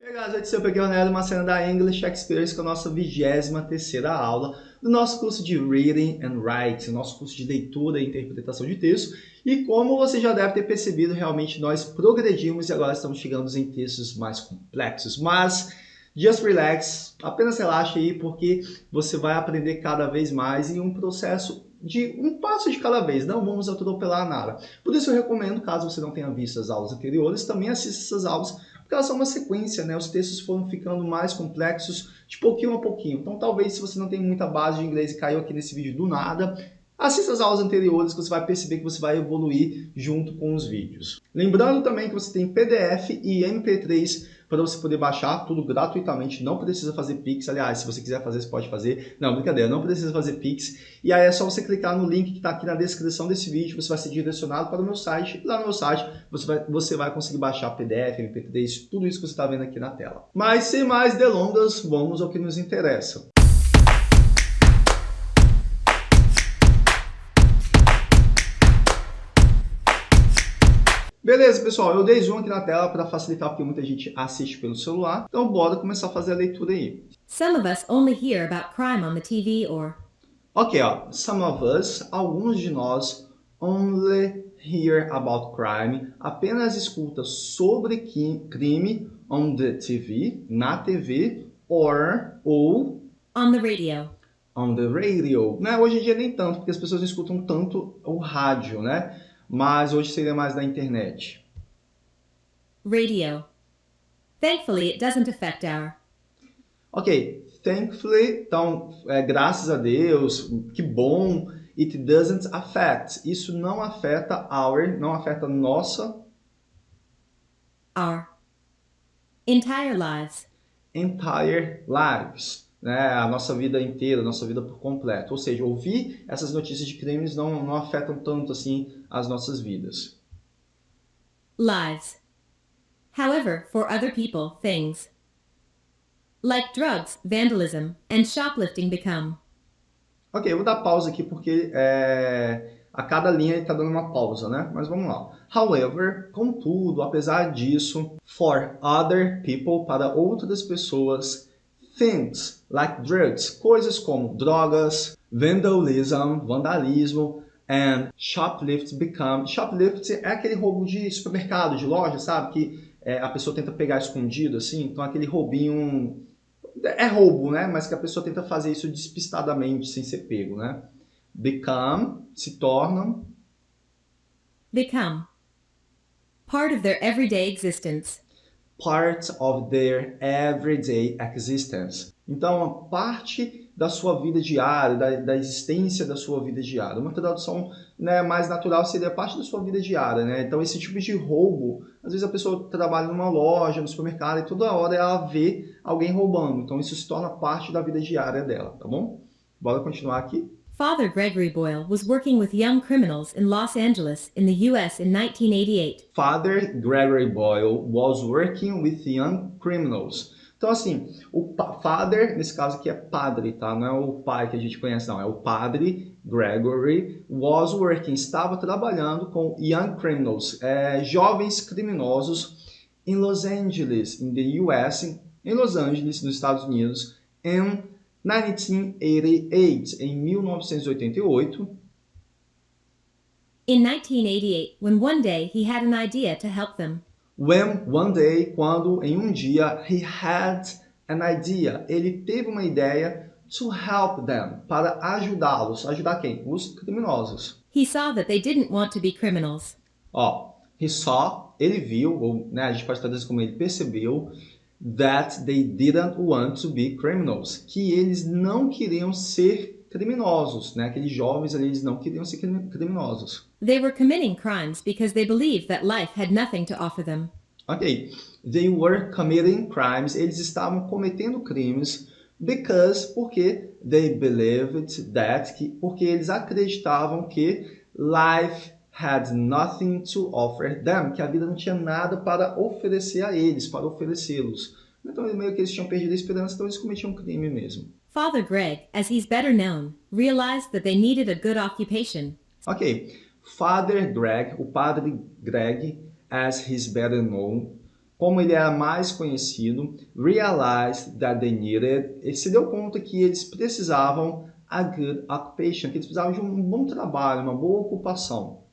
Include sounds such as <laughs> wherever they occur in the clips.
E aí galera, eu é o Ronaldo, uma cena da English Experience com a nossa 23ª aula do nosso curso de Reading and Writing, nosso curso de leitura e interpretação de texto. E como você já deve ter percebido, realmente nós progredimos e agora estamos chegando em textos mais complexos. Mas, just relax, apenas relaxe aí porque você vai aprender cada vez mais em um processo de um passo de cada vez, não vamos atropelar nada. Por isso eu recomendo, caso você não tenha visto as aulas anteriores, também assista essas aulas porque elas são uma sequência, né? Os textos foram ficando mais complexos de pouquinho a pouquinho. Então, talvez, se você não tem muita base de inglês e caiu aqui nesse vídeo do nada, assista as aulas anteriores que você vai perceber que você vai evoluir junto com os vídeos. Lembrando também que você tem PDF e MP3 para você poder baixar tudo gratuitamente, não precisa fazer Pix, aliás, se você quiser fazer, você pode fazer, não, brincadeira, não precisa fazer Pix, e aí é só você clicar no link que está aqui na descrição desse vídeo, você vai ser direcionado para o meu site, lá no meu site você vai, você vai conseguir baixar PDF, MP3, tudo isso que você está vendo aqui na tela. Mas sem mais delongas, vamos ao que nos interessa. Beleza, pessoal, eu dei zoom aqui na tela para facilitar porque muita gente assiste pelo celular. Então bora começar a fazer a leitura aí. Some of us only hear about crime on the TV or... Ok, ó. Some of us, alguns de nós, only hear about crime, apenas escuta sobre crime on the TV, na TV, or, ou... On the radio. On the radio. Né? Hoje em dia nem tanto, porque as pessoas escutam tanto o rádio, né? Mas hoje seria mais da internet. Radio. Thankfully, it doesn't affect our. Ok, thankfully, então, é, graças a Deus, que bom. It doesn't affect. Isso não afeta our, não afeta nossa. Our. Entire lives. Entire lives né, a nossa vida inteira, a nossa vida por completo. Ou seja, ouvir essas notícias de crimes não, não afetam tanto assim as nossas vidas. Lives. However, for other people, things like drugs, vandalism, and shoplifting become. Ok, eu vou dar pausa aqui porque é, a cada linha está dando uma pausa, né? Mas vamos lá. However, contudo, apesar disso, for other people, para outras pessoas, things like drugs, coisas como drogas, vandalism, vandalismo, and shoplift become... Shoplift é aquele roubo de supermercado, de loja, sabe? Que é, a pessoa tenta pegar escondido, assim. Então, aquele roubinho... É roubo, né? Mas que a pessoa tenta fazer isso despistadamente, sem ser pego, né? Become, se tornam... Become. Part of their everyday existence part of their everyday existence. Então, parte da sua vida diária, da, da existência da sua vida diária. Uma tradução né, mais natural seria parte da sua vida diária. Né? Então, esse tipo de roubo, às vezes a pessoa trabalha numa loja, no supermercado, e toda hora ela vê alguém roubando. Então, isso se torna parte da vida diária dela, tá bom? Bora continuar aqui. Father Gregory Boyle was working with young criminals in Los Angeles in the U.S. in 1988. Father Gregory Boyle was working with young criminals. Então, assim, o father, nesse caso aqui é padre, tá? Não é o pai que a gente conhece, não. É o padre Gregory was working, estava trabalhando com young criminals, é, jovens criminosos em Los Angeles, in the US, em Los Angeles, nos Estados Unidos, em 1988, em 1988. In 1988, when one day he had an idea to help them. When one day, quando em um dia he had an idea, ele teve uma ideia to help them, para ajudá-los. Ajudar quem? Os criminosos. He saw that they didn't want to be criminals. Ó, he saw, ele viu, ou né, a gente pode traduzir como ele percebeu, that they didn't want to be criminals, que eles não queriam ser criminosos, né? Aqueles jovens ali, eles não queriam ser criminosos. They were committing crimes because they believed that life had nothing to offer them. Ok, they were committing crimes, eles estavam cometendo crimes because, porque they believed that, que, porque eles acreditavam que life had nothing to offer them, que a vida não tinha nada para oferecer a eles, para oferecê-los. Então, meio que eles tinham perdido a esperança, então eles cometiam um crime mesmo. Father Greg, as he's better known, realized that they needed a good occupation. Ok. Father Greg, o padre Greg, as he's better known, como ele era mais conhecido, realized that they needed, ele se deu conta que eles precisavam a good occupation, que eles precisavam de um bom trabalho, uma boa ocupação.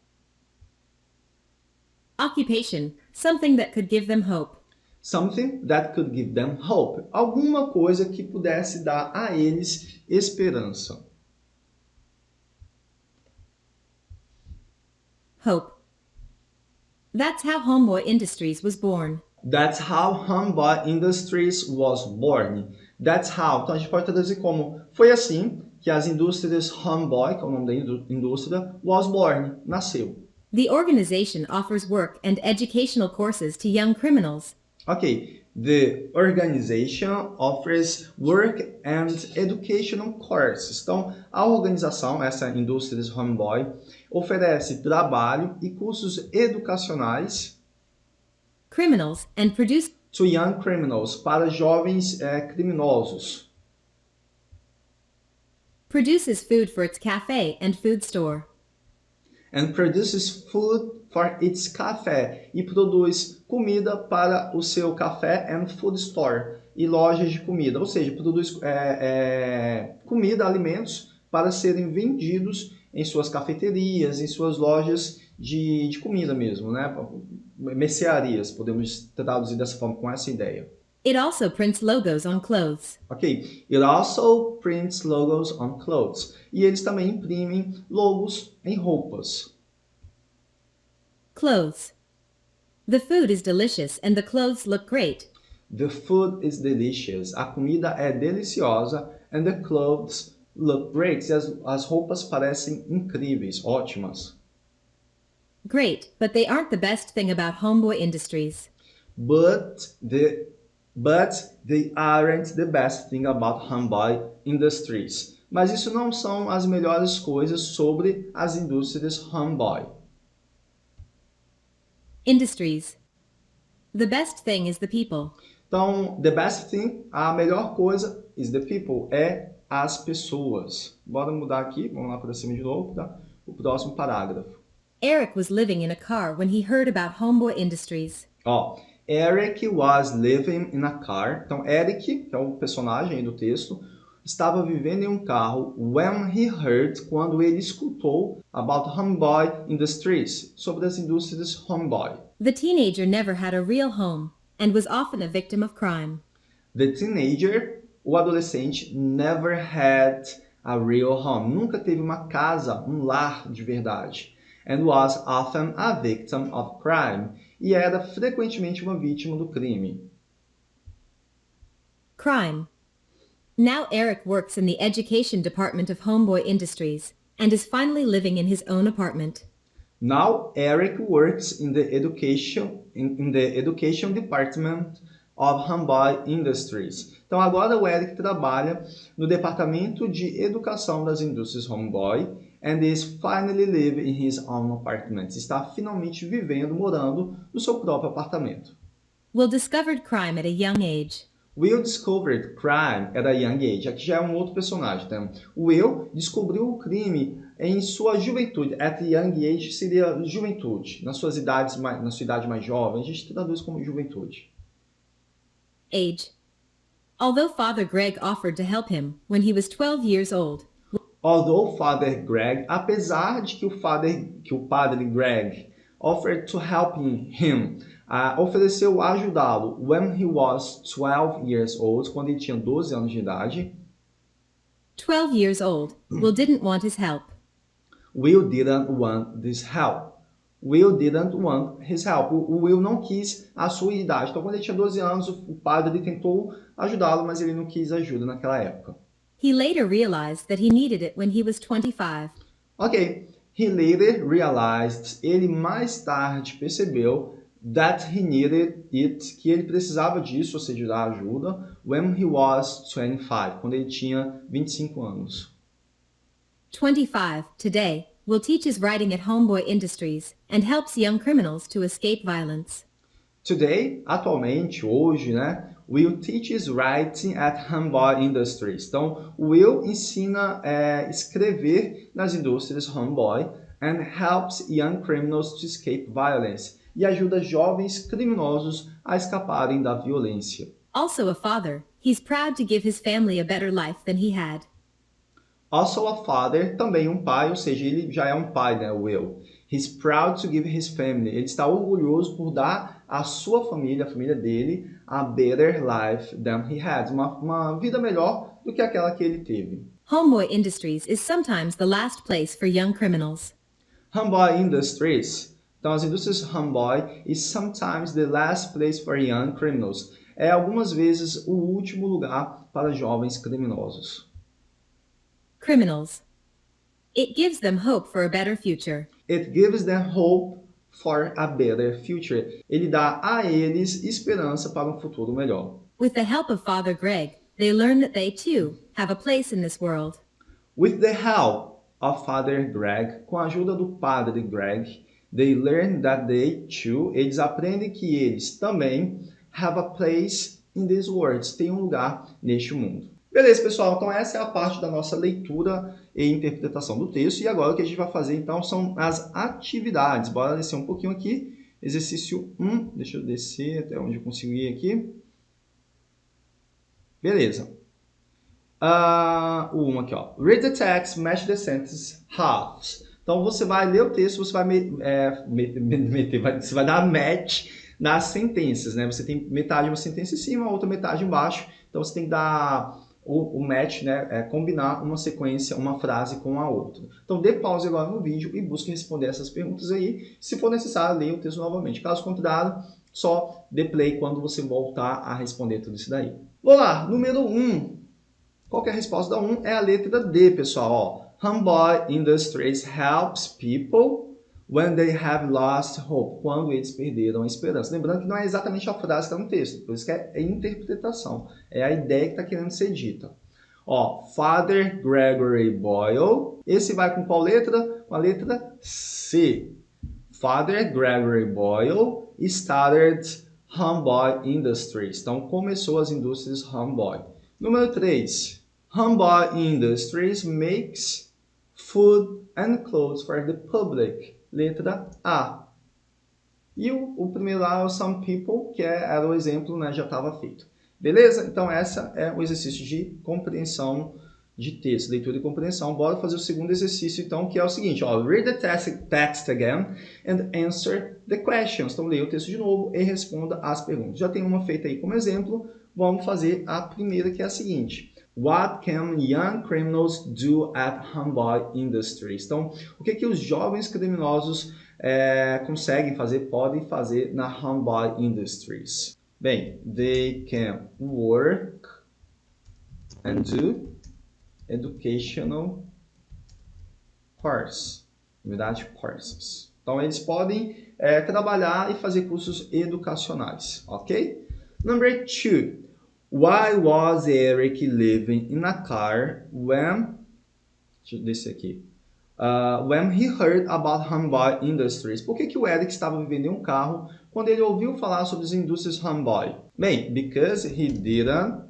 Occupation, something that could give them hope. Something that could give them hope. Alguma coisa que pudesse dar a eles esperança. Hope. That's how Homeboy Industries was born. That's how Homeboy Industries was born. That's how. Então a gente pode traduzir como foi assim que as indústrias Homeboy, que é o nome da indú- indústria, was born, nasceu. The organization offers work and educational courses to young criminals. Ok, the organization offers work and educational courses. Então, a organização, essa Indústrias Homeboy, oferece trabalho e cursos educacionais criminals and produce to young criminals, para jovens eh, criminosos. produces food for its cafe and food store. And produces food for its café. E produz comida para o seu café and food store. E lojas de comida. Ou seja, produz eh, eh, comida, alimentos para serem vendidos em suas cafeterias, em suas lojas de, de comida mesmo, né? Mercearias, podemos traduzir dessa forma, com essa ideia. It also prints logos on clothes. Ok, it also prints logos on clothes. E eles também imprimem logos em roupas. Clothes. The food is delicious and the clothes look great. The food is delicious. A comida é deliciosa and the clothes look great. As, as roupas parecem incríveis, ótimas. Great, but they aren't the best thing about Homeboy Industries. But the but they aren't the best thing about Homeboy Industries. Mas isso não são as melhores coisas sobre as indústrias Homeboy. Industries. The best thing is the people. Então, the best thing, a melhor coisa is the people, é as pessoas. Bora mudar aqui, vamos lá para cima de novo, tá? O próximo parágrafo. Eric was living in a car when he heard about Homeboy Industries. Ó, Eric was living in a car. Então, Eric, que é o personagem do texto, estava vivendo em um carro when he heard, quando ele escutou about Homeboy Industries, sobre as indústrias Homeboy. The teenager never had a real home and was often a victim of crime. The teenager, o adolescente, never had a real home. Nunca teve uma casa, um lar de verdade. And was often a victim of crime. E era frequentemente uma vítima do crime. Crime. Now Eric works in the education department of Homeboy Industries and is finally living in his own apartment. Now Eric works in the education in, in the education department of Homeboy Industries. Então agora o Eric trabalha no departamento de educação das indústrias Homeboy and is finally living in his own apartment. Está finalmente vivendo, morando no seu próprio apartamento. Will discovered crime at a young age. Will discovered crime at a young age. Aqui já é um outro personagem. Tá? Will descobriu o crime em sua juventude. At young age seria juventude. Nas suas idades, mais, na sua idade mais jovem, a gente traduz como juventude. Age. Although Father Greg offered to help him when he was 12 years old, Although Father Greg, apesar de que o, father, que o padre Greg offered to help him, uh, ofereceu ajudá-lo when he was 12 years old, quando ele tinha 12 anos de idade, 12 years old, Will didn't want his help. Will didn't want this help. Will didn't want his help. O Will não quis a sua idade. Então, quando ele tinha 12 anos, o padre tentou ajudá-lo, mas ele não quis ajuda naquela época. He later realized that he needed it when he was 25. Ok. He later realized, ele mais tarde percebeu that he needed it, que ele precisava disso, ou seja, da ajuda, when he was 25, quando ele tinha 25 anos. 25, today, Will teaches writing at Homeboy Industries and helps young criminals to escape violence. Today, atualmente, hoje, né? Will teaches writing at Homeboy Industries. Então, Will ensina é, escrever nas indústrias Homeboy and helps young criminals to escape violence. e ajuda jovens criminosos a escaparem da violência. Also a father, he's proud to give his family a better life than he had. Also a father, também um pai, ou seja, ele já é um pai, né, Will. He's proud to give his family. Ele está orgulhoso por dar à sua família, a família dele, a better life than he had. Uma, uma vida melhor do que aquela que ele teve. Homeboy Industries is sometimes the last place for young criminals. Homeboy Industries. Então, as indústrias Homeboy is sometimes the last place for young criminals. É algumas vezes o último lugar para jovens criminosos. Criminals. It gives them hope for a better future. It gives them hope for a better future. Ele dá a eles esperança para um futuro melhor. With the help of Father Greg, they learn that they too have a place in this world. With the help of Father Greg, com a ajuda do Padre Greg, they learn that they too, eles aprendem que eles também have a place in this world, têm um lugar neste mundo. Beleza, pessoal? Então essa é a parte da nossa leitura e interpretação do texto. E agora o que a gente vai fazer, então, são as atividades. Bora descer um pouquinho aqui. Exercício 1. Deixa eu descer até onde eu consigo ir aqui. Beleza. Uh, o 1 aqui, ó. Read the text, match the sentence halves. Então, você vai ler o texto, você vai, me, é, meter, vai, você vai dar match nas sentenças, né? Você tem metade de uma sentença em cima, outra metade embaixo. Então, você tem que dar o, o match, né, é combinar uma sequência, uma frase com a outra. Então dê pause agora no vídeo e busque responder essas perguntas aí. Se for necessário, leia o texto novamente. Caso contrário, só dê play quando você voltar a responder tudo isso daí. Vamos lá, número 1. Um. Qual é a resposta da 1? Um? É a letra D, pessoal. Ó. Homeboy Industries helps people when they have lost hope, quando eles perderam a esperança. Lembrando que não é exatamente a frase que está no texto, por isso que é, é interpretação, é a ideia que está querendo ser dita. Ó, Father Gregory Boyle, esse vai com qual letra? Com a letra C. Father Gregory Boyle started Homeboy Industries. Então, começou as indústrias Homeboy. Número 3. Homeboy Industries makes food and clothes for the public letra A. E o, o primeiro lá é o Some People, que é, era o exemplo, né, já estava feito. Beleza? Então, essa é o exercício de compreensão de texto, leitura e compreensão. Bora fazer o segundo exercício, então, que é o seguinte, ó, read the text, text again and answer the questions. Então, leia o texto de novo e responda as perguntas. Já tem uma feita aí como exemplo, vamos fazer a primeira, que é a seguinte. What can young criminals do at Homeboy Industries? Então, o que, que os jovens criminosos é, conseguem fazer, podem fazer na Homeboy Industries? Bem, they can work and do educational course, verdade, courses. Então, eles podem é, trabalhar e fazer cursos educacionais, ok? Number two, Why was Eric living in a car when... Deixa eu descer aqui. Uh, when he heard about Homeboy Industries. Por que, que o Eric estava vivendo em um carro quando ele ouviu falar sobre as indústrias Homeboy? Bem, because he didn't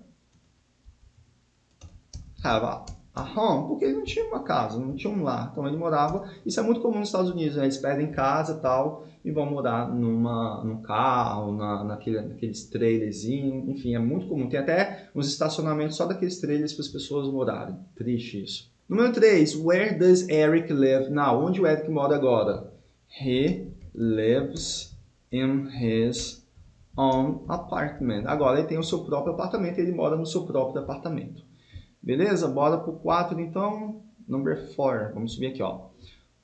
have a a home, porque ele não tinha uma casa, não tinha um lar. Então ele morava, isso é muito comum nos Estados Unidos, né? eles perdem casa tal e vão morar numa, num carro, na, naquele, naqueles trailerzinhos, enfim, é muito comum. Tem até uns estacionamentos só daqueles trailers para as pessoas morarem. Triste isso. Número 3, where does Eric live now? Onde o Eric mora agora? He lives in his own apartment. Agora ele tem o seu próprio apartamento, ele mora no seu próprio apartamento. Beleza? Bora pro 4 então. Number 4. Vamos subir aqui, ó.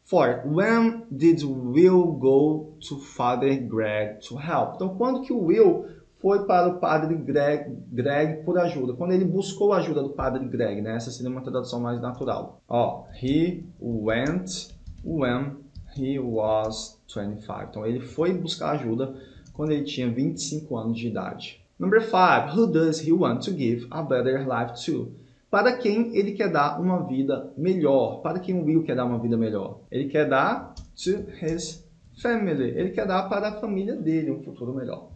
4. When did Will go to Father Greg to help? Então, quando que o Will foi para o Padre Greg, Greg por ajuda? Quando ele buscou a ajuda do Padre Greg, né? Essa seria uma tradução mais natural. Ó, he went when he was 25. Então, ele foi buscar ajuda quando ele tinha 25 anos de idade. Number 5. Who does he want to give a better life to? Para quem ele quer dar uma vida melhor. Para quem o Will quer dar uma vida melhor? Ele quer dar to his family. Ele quer dar para a família dele um futuro melhor.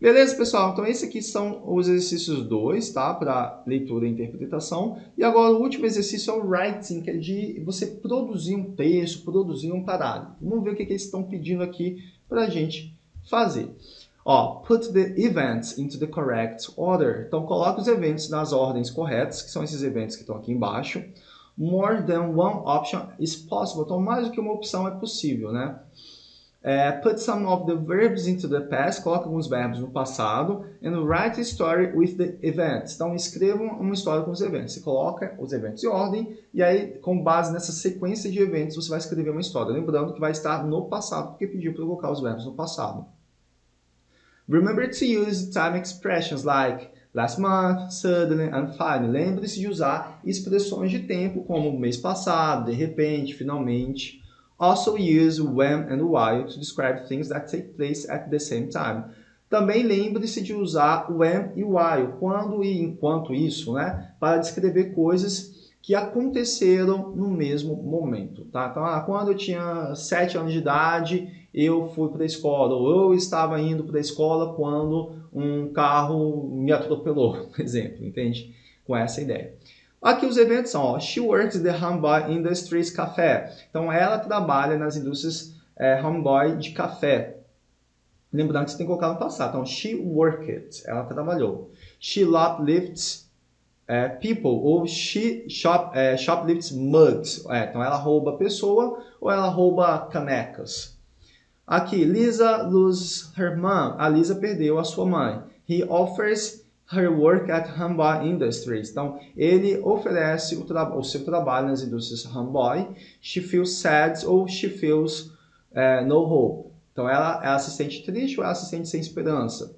Beleza, pessoal? Então, esses aqui são os exercícios 2, tá? Para leitura e interpretação. E agora, o último exercício é o writing, que é de você produzir um texto, produzir um parágrafo. Vamos ver o que, que eles estão pedindo aqui para a gente fazer. Ó, put the events into the correct order. Então, coloque os eventos nas ordens corretas, que são esses eventos que estão aqui embaixo. More than one option is possible. Então, mais do que uma opção é possível, né? É, put some of the verbs into the past, coloque alguns verbos no passado, and write a story with the events. Então, escrevam uma história com os eventos. Você coloca os eventos em ordem, e aí, com base nessa sequência de eventos, você vai escrever uma história. Lembrando que vai estar no passado, porque pediu para colocar os verbos no passado. Remember to use time expressions like last month, suddenly and finally. Lembre-se de usar expressões de tempo como mês passado, de repente, finalmente. Also use when and while to describe things that take place at the same time. Também lembre-se de usar when e while, quando e enquanto isso, né? Para descrever coisas que aconteceram no mesmo momento, tá? Então, ah, quando eu tinha 7 anos de idade, eu fui para a escola, ou eu estava indo para a escola quando um carro me atropelou, <laughs> por exemplo, entende? Com essa ideia. Aqui os eventos são, ó, She works the Homeboy Industries Café. Então, ela trabalha nas indústrias é, de café. Lembrando que você tem que colocar no passado. Então, she worked, ela trabalhou. She lifts é, people, ou she shop, é, shoplifts mugs. É, então, ela rouba pessoa ou ela rouba canecas. Aqui, Lisa loses her mom. A Lisa perdeu a sua mãe. He offers her work at Hamboy Industries. Então, ele oferece o, o, seu trabalho nas indústrias Hamboy. She feels sad ou she feels uh, no hope. Então, ela, ela se sente triste ou ela se sente sem esperança.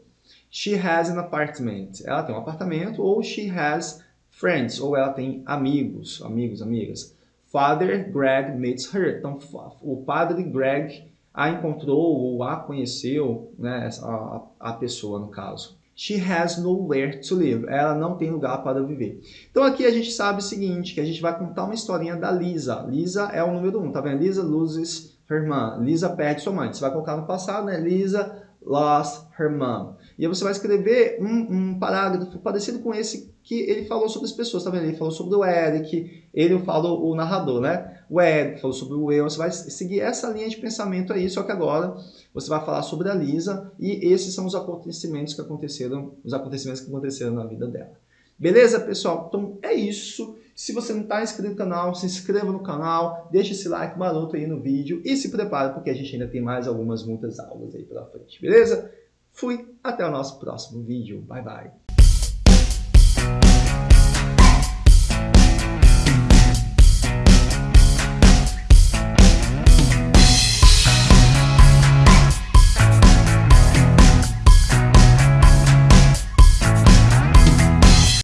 She has an apartment. Ela tem um apartamento ou she has friends ou ela tem amigos, amigos, amigas. Father Greg meets her. Então, o padre Greg a encontrou ou a conheceu, né, a, a pessoa no caso. She has nowhere to live. Ela não tem lugar para viver. Então aqui a gente sabe o seguinte, que a gente vai contar uma historinha da Lisa. Lisa é o número um, tá vendo? Lisa loses her mom. Lisa perde sua mãe. Você vai colocar no passado, né? Lisa lost her mom. E aí você vai escrever um, um parágrafo parecido com esse que ele falou sobre as pessoas, tá vendo? Ele falou sobre o Eric, ele falou o narrador, né? O Eric falou sobre o eu, você vai seguir essa linha de pensamento aí, só que agora você vai falar sobre a Lisa e esses são os acontecimentos que aconteceram, os acontecimentos que aconteceram na vida dela. Beleza, pessoal? Então é isso. Se você não está inscrito no canal, se inscreva no canal, deixe esse like maroto aí no vídeo e se prepare porque a gente ainda tem mais algumas muitas aulas aí pela frente, beleza? Fui, até o nosso próximo vídeo. Bye, bye.